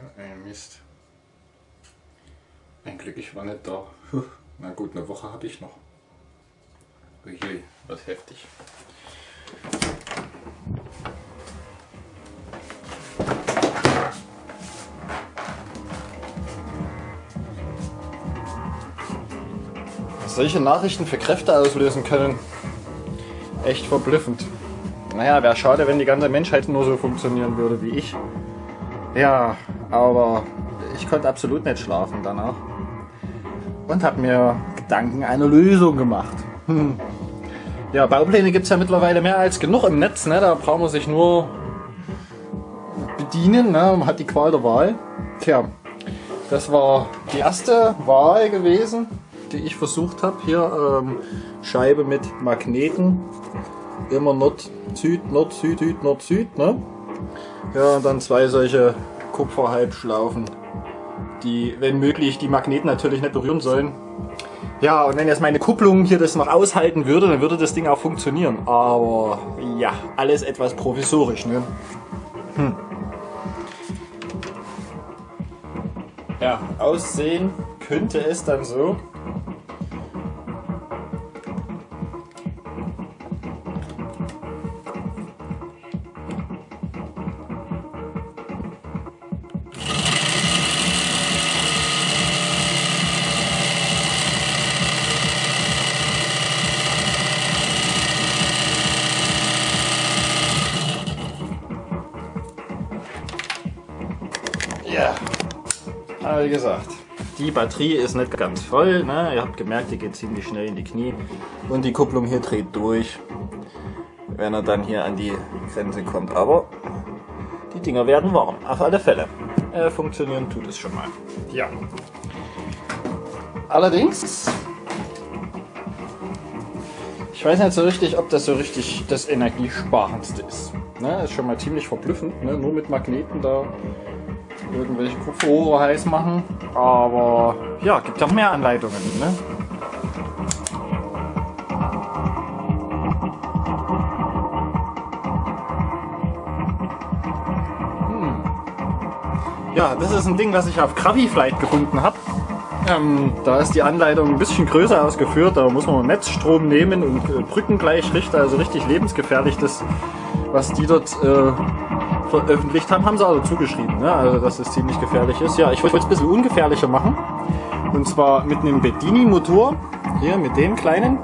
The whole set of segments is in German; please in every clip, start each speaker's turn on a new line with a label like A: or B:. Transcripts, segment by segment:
A: So ein Mist. Ein Glück, ich war nicht da. Na gut, eine Woche habe ich noch. Uiui, was heftig. Was solche Nachrichten für Kräfte auslösen können. Echt verblüffend. Naja, wäre schade, wenn die ganze Menschheit nur so funktionieren würde wie ich. Ja, aber ich konnte absolut nicht schlafen danach. Und habe mir Gedanken eine Lösung gemacht. Hm. Ja, Baupläne gibt es ja mittlerweile mehr als genug im Netz. Ne? Da braucht man sich nur bedienen. Ne? Man hat die Qual der Wahl. Tja, das war die erste Wahl gewesen, die ich versucht habe. Hier ähm, Scheibe mit Magneten. Immer Nord-Süd, Nord-Süd, Süd, Nord-Süd. Ne? Ja, und dann zwei solche Kupferhalbschlaufen, die, wenn möglich, die Magneten natürlich nicht berühren sollen. Ja, und wenn jetzt meine Kupplung hier das noch aushalten würde, dann würde das Ding auch funktionieren. Aber ja, alles etwas provisorisch, ne? Hm. Ja, aussehen könnte es dann so. Ja, aber wie gesagt, die Batterie ist nicht ganz voll. Ne? Ihr habt gemerkt, die geht ziemlich schnell in die Knie. Und die Kupplung hier dreht durch, wenn er dann hier an die Grenze kommt. Aber die Dinger werden warm, auf alle Fälle. Äh, funktionieren tut es schon mal. Ja. Allerdings, ich weiß nicht so richtig, ob das so richtig das energiesparendste ist. Ne? Ist schon mal ziemlich verblüffend, ne? nur mit Magneten da irgendwelche Kupferrohre heiß machen. Aber ja, gibt auch mehr Anleitungen. Ne? Hm. Ja, das ist ein Ding, was ich auf Graviflight gefunden habe. Ähm, da ist die Anleitung ein bisschen größer ausgeführt. Da muss man Netzstrom nehmen und äh, Brücken gleich richten. Also richtig lebensgefährlich, das, was die dort äh, veröffentlicht haben, haben sie also zugeschrieben. Ne? Also dass es ziemlich gefährlich ist. Ja, ich wollte es ein bisschen ungefährlicher machen. Und zwar mit einem Bedini-Motor. Hier mit dem kleinen.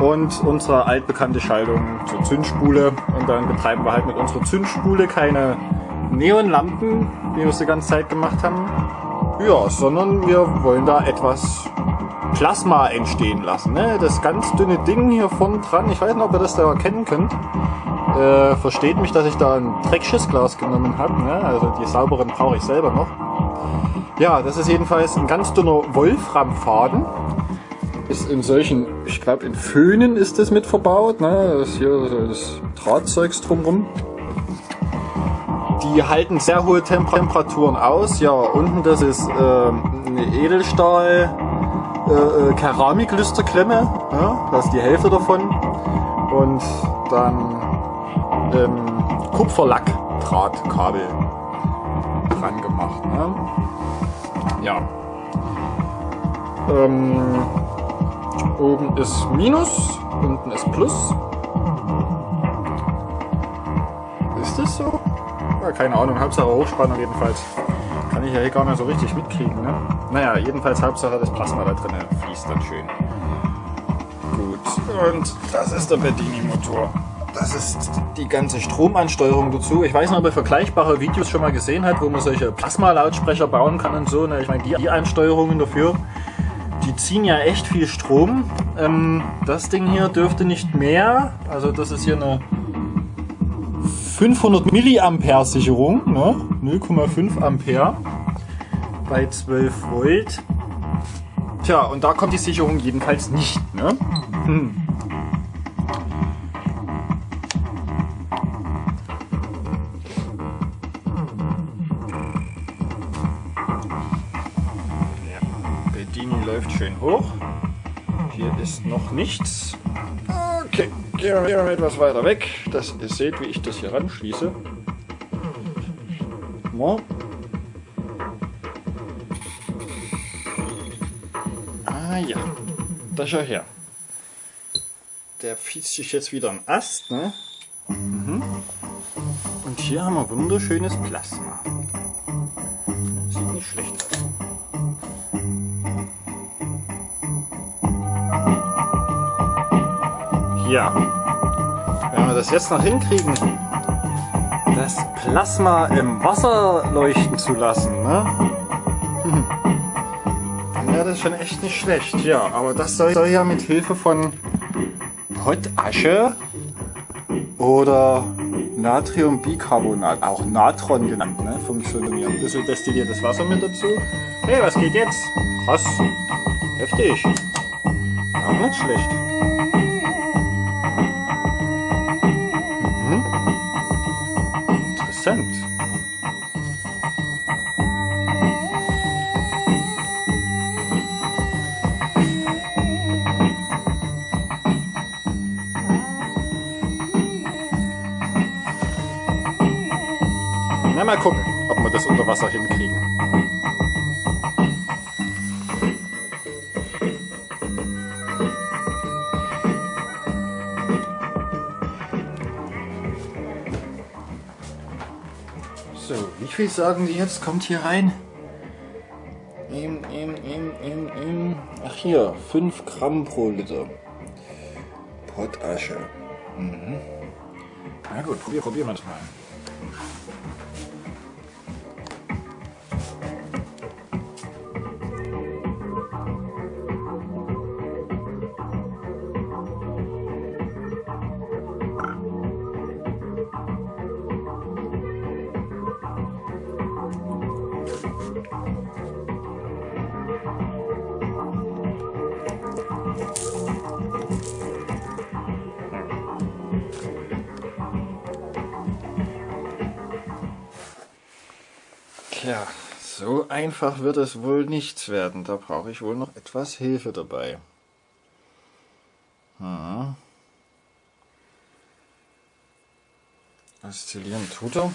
A: Und unsere altbekannte Schaltung zur Zündspule. Und dann betreiben wir halt mit unserer Zündspule keine Neonlampen, wie wir es die ganze Zeit gemacht haben. Ja, sondern wir wollen da etwas Plasma entstehen lassen. Ne? Das ganz dünne Ding hier vorne dran, ich weiß nicht, ob ihr das da erkennen könnt. Äh, versteht mich, dass ich da ein Dreckschissglas genommen habe. Ne? Also die sauberen brauche ich selber noch. Ja, das ist jedenfalls ein ganz dünner Wolframfaden. Ist in solchen, ich glaube in Föhnen ist das mit verbaut. Ne? Das hier so das Drahtzeugs drumherum. Die halten sehr hohe Temperaturen aus. Ja, unten das ist äh, eine Edelstahl äh, äh, Keramiklüsterklemme. Ja, das ist die Hälfte davon. Und dann ähm, Kupferlack-Drahtkabel dran gemacht. Ne? Ja. Ähm, oben ist Minus, unten ist Plus. Ist das so? Ja, keine Ahnung, Hauptsache Hochspannung jedenfalls. Kann ich ja hier gar nicht so richtig mitkriegen. Ne? Naja, jedenfalls Hauptsache das Plasma da drin fließt dann schön. Gut, und das ist der Bedini-Motor. Das ist die ganze Stromansteuerung dazu. Ich weiß nicht, ob ihr vergleichbare Videos schon mal gesehen habt, wo man solche Plasma-Lautsprecher bauen kann und so. Ne? Ich meine, die, Einsteuerungen dafür, die ziehen ja echt viel Strom. Ähm, das Ding hier dürfte nicht mehr. Also das ist hier eine 500 Milliampere Sicherung, ne? 0,5 Ampere bei 12 Volt. Tja, und da kommt die Sicherung jedenfalls nicht. Ne? Hm. Dini läuft schön hoch. Hier ist noch nichts. Okay, gehen wir, gehen etwas weiter weg, dass ihr seht, wie ich das hier ranschieße. Mal. Ah ja, da schau her. Der fietzt sich jetzt wieder am Ast, ne? Mhm. Und hier haben wir wunderschönes Plasma. Sieht nicht schlecht Ja, wenn wir das jetzt noch hinkriegen, das Plasma im Wasser leuchten zu lassen, ne? dann wäre das schon echt nicht schlecht. Ja, aber das soll, soll ja mit Hilfe von Potasche oder Natriumbicarbonat, auch Natron genannt, ne, funktionieren. Ein bisschen destilliertes Wasser mit dazu. Hey, was geht jetzt? Krass. Heftig. Auch nicht schlecht. Mal gucken, ob wir das unter Wasser hinkriegen. So, wie viel sagen die jetzt? Kommt hier rein? Im, im, im, im, im. Ach hier, 5 Gramm pro Liter. Potasche. Mhm. Na gut, probier, probieren wir Tja, so einfach wird es wohl nichts werden. Da brauche ich wohl noch etwas Hilfe dabei. Hm. Oszillieren tut er.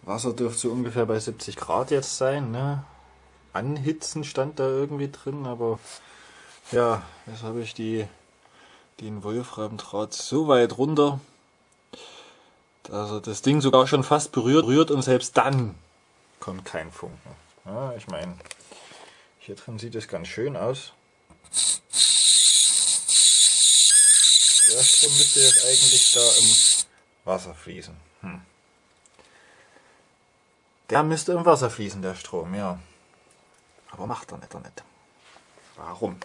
A: Wasser dürfte so ungefähr bei 70 Grad jetzt sein. Ne? Anhitzen stand da irgendwie drin, aber ja, jetzt habe ich die, den Wolframdraht so weit runter, er das Ding sogar schon fast berührt, berührt und selbst dann kommt kein Funken. Ja, ich meine, hier drin sieht es ganz schön aus. Der Strom müsste jetzt eigentlich da im Wasser fließen. Hm. Der müsste im Wasser fließen, der Strom, ja. Aber macht er nicht, er nicht. Warum?